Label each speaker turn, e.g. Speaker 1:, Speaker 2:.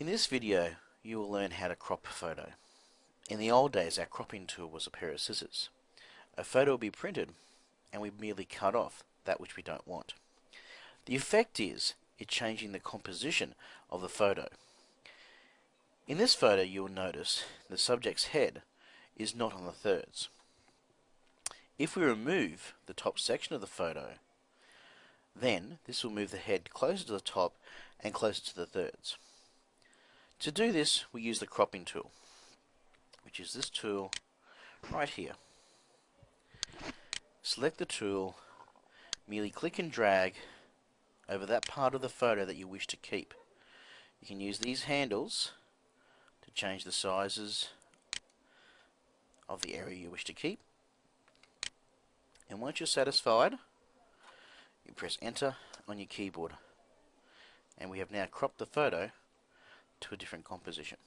Speaker 1: In this video you will learn how to crop a photo. In the old days our cropping tool was a pair of scissors. A photo will be printed and we merely cut off that which we don't want. The effect is it's changing the composition of the photo. In this photo you will notice the subject's head is not on the thirds. If we remove the top section of the photo, then this will move the head closer to the top and closer to the thirds. To do this, we use the cropping tool, which is this tool right here. Select the tool, merely click and drag over that part of the photo that you wish to keep. You can use these handles to change the sizes of the area you wish to keep. And once you're satisfied, you press enter on your keyboard. And we have now cropped the photo to a different composition.